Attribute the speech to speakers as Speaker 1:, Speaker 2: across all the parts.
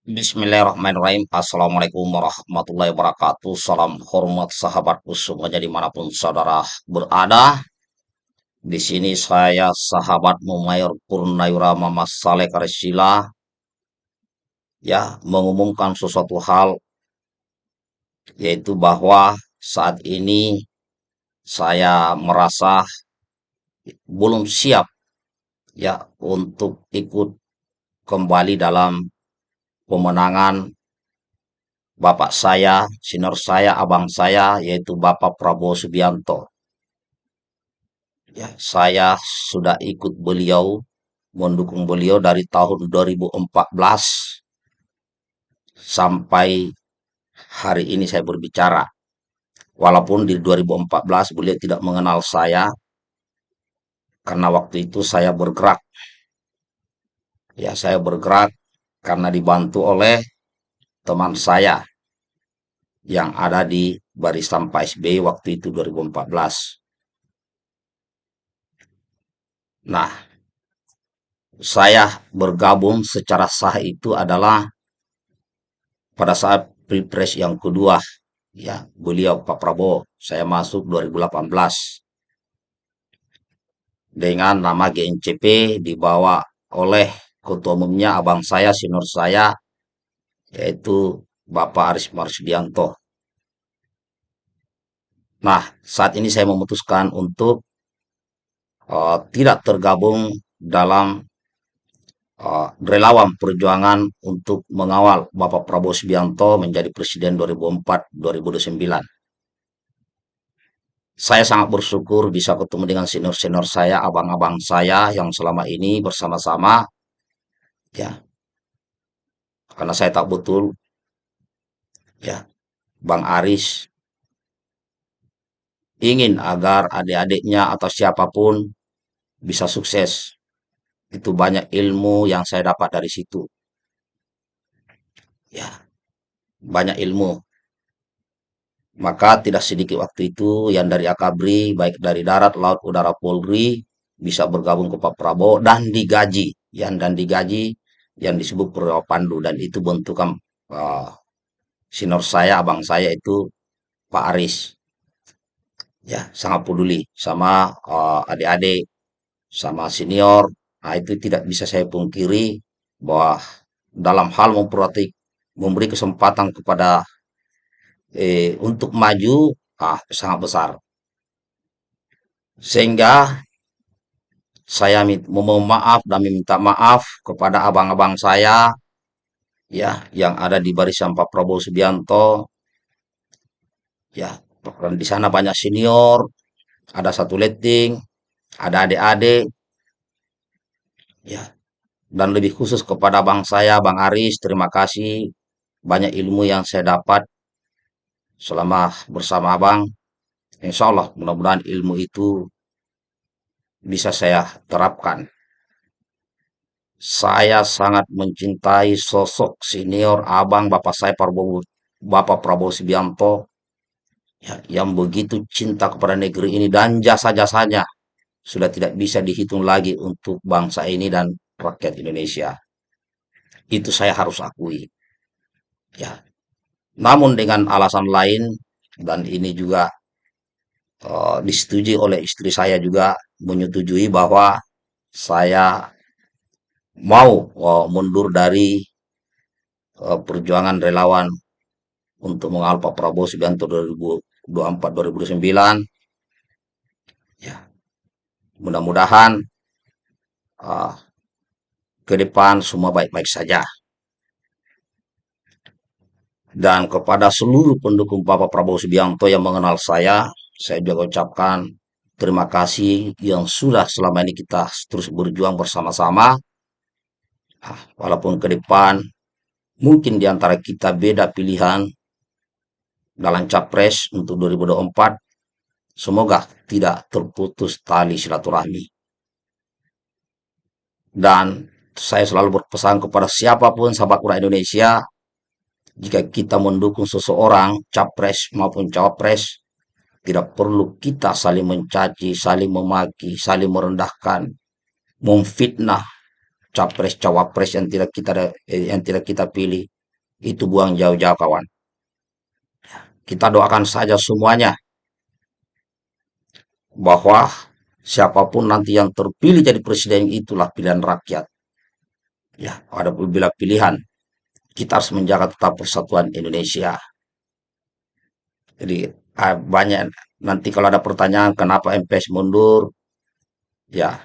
Speaker 1: Bismillahirrahmanirrahim. Assalamualaikum warahmatullahi wabarakatuh. Salam hormat sahabatku semuanya di mana pun saudara berada. Di sini saya sahabat Mayor Purnayura Mama Saleh Karesila ya mengumumkan sesuatu hal yaitu bahwa saat ini saya merasa belum siap ya untuk ikut kembali dalam pemenangan bapak saya, senior saya, abang saya, yaitu Bapak Prabowo Subianto. Ya, saya sudah ikut beliau, mendukung beliau dari tahun 2014 sampai hari ini saya berbicara. Walaupun di 2014 beliau tidak mengenal saya, karena waktu itu saya bergerak. Ya, saya bergerak karena dibantu oleh teman saya yang ada di barisan Pak SBY waktu itu 2014. Nah, saya bergabung secara sah itu adalah pada saat Pilpres yang kedua, ya, beliau Pak Prabowo, saya masuk 2018 dengan nama GNCP dibawa oleh ketua umumnya abang saya, senior saya, yaitu Bapak Aris Marsudianto. Nah, saat ini saya memutuskan untuk uh, tidak tergabung dalam uh, relawan perjuangan untuk mengawal Bapak Prabowo Subianto menjadi Presiden 2004-2029. Saya sangat bersyukur bisa ketemu dengan senior-senior saya, abang-abang saya yang selama ini bersama-sama, ya, karena saya tak betul, ya, Bang Aris ingin agar adik-adiknya atau siapa pun bisa sukses. Itu banyak ilmu yang saya dapat dari situ. Ya, banyak ilmu. Maka tidak sedikit waktu itu yang dari Akabri, baik dari darat, laut, udara, Polri, bisa bergabung ke Pak Prabowo dan digaji. Yang dan digaji yang disebut Purwo Pandu. Dan itu bentukan uh, senior saya, abang saya itu Pak Aris ya sangat peduli sama uh, adik-adik, sama senior. Nah, itu tidak bisa saya pungkiri bahwa dalam hal memperhati, memberi kesempatan kepada eh, untuk maju, ah, sangat besar. Sehingga saya memohon maaf dan minta maaf kepada abang-abang saya ya yang ada di barisan Pak Prabowo Subianto ya di sana banyak senior, ada satu letting, ada adik-adik, ya. Dan lebih khusus kepada bang saya, Bang Aris, terima kasih. Banyak ilmu yang saya dapat selama bersama abang. Insya Allah, mudah-mudahan ilmu itu bisa saya terapkan. Saya sangat mencintai sosok senior abang Bapak saya Prabowo, Bapak Prabowo Subianto ya, yang begitu cinta kepada negeri ini dan jasa-jasanya sudah tidak bisa dihitung lagi untuk bangsa ini dan rakyat Indonesia. Itu saya harus akui. Ya. Namun dengan alasan lain dan ini juga uh, disetujui oleh istri saya juga menyetujui bahwa saya mau uh, mundur dari uh, perjuangan relawan untuk mengawal Pak Prabowo Subianto 2024-2029. Ya, mudah-mudahan uh, ke depan semua baik-baik saja. Dan kepada seluruh pendukung Bapak Prabowo Subianto yang mengenal saya, saya juga ucapkan terima kasih yang sudah selama ini kita terus berjuang bersama-sama. Nah, walaupun ke depan mungkin di antara kita beda pilihan, dalam capres untuk 2024 semoga tidak terputus tali silaturahmi dan saya selalu berpesan kepada siapa pun sahabat rakyat Indonesia jika kita mendukung seseorang capres maupun cawapres tidak perlu kita saling mencaci, saling memaki, saling merendahkan, memfitnah, capres cawapres yang tidak kita eh, yang tidak kita pilih itu buang jauh-jauh kawan. Kita doakan saja semuanya bahwa siapa pun nanti yang terpilih jadi presiden itulah pilihan rakyat. Ya, ada bila pilihan kita harus menjaga tetap persatuan Indonesia. Jadi banyak nanti kalau ada pertanyaan kenapa MPS mundur, ya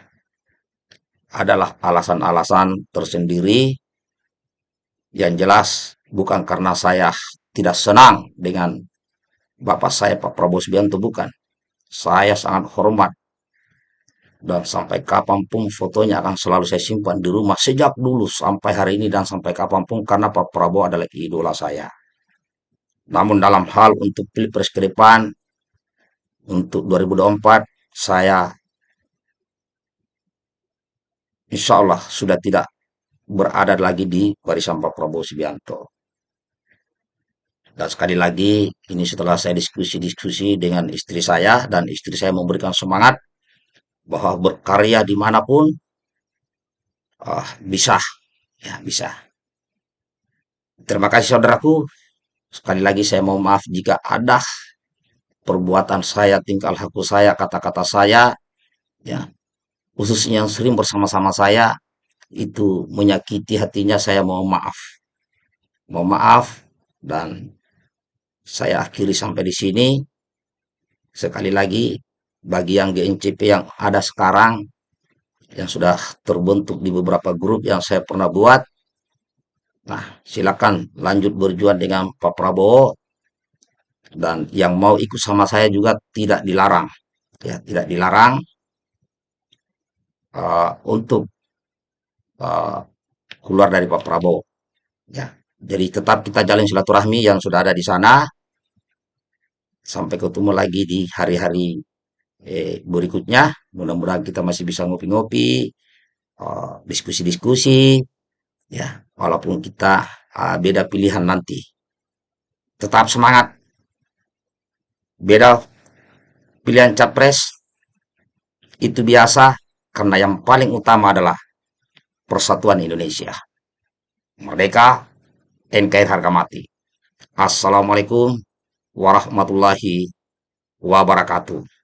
Speaker 1: adalah alasan-alasan tersendiri yang jelas bukan karena saya tidak senang dengan Bapak saya Pak Prabowo Subianto bukan. Saya sangat hormat dan sampai kapan pun fotonya akan selalu saya simpan di rumah sejak dulu sampai hari ini dan sampai kapan pun karena Pak Prabowo adalah idola saya. Namun dalam hal untuk pilpres ke depan untuk 2024 saya insya Allah sudah tidak berada lagi di barisan Pak Prabowo Subianto. Dan sekali lagi, ini setelah saya diskusi-diskusi dengan istri saya, dan istri saya memberikan semangat bahwa berkarya di mana pun uh, bisa, ya bisa. Terima kasih saudaraku. Sekali lagi saya mau maaf jika ada perbuatan saya, tingkah laku saya, kata-kata saya, ya khususnya yang sering bersama-sama saya itu menyakiti hatinya. Saya mau maaf, mau maaf dan saya akhiri sampai di sini. Sekali lagi, bagi yang GNCP yang ada sekarang, yang sudah terbentuk di beberapa grup yang saya pernah buat, nah silakan lanjut berjuang dengan Pak Prabowo, dan yang mau ikut sama saya juga tidak dilarang, ya tidak dilarang uh, untuk uh, keluar dari Pak Prabowo. Ya, jadi tetap kita jalin silaturahmi yang sudah ada di sana. Sampai ketemu lagi di hari-hari eh, berikutnya. Mudah-mudahan kita masih bisa ngopi-ngopi, uh, diskusi-diskusi, ya, walaupun kita uh, beda pilihan nanti. Tetap semangat. Beda pilihan capres itu biasa karena yang paling utama adalah persatuan Indonesia. Merdeka, NKRI harga mati. Assalamualaikum warahmatullahi wabarakatuh.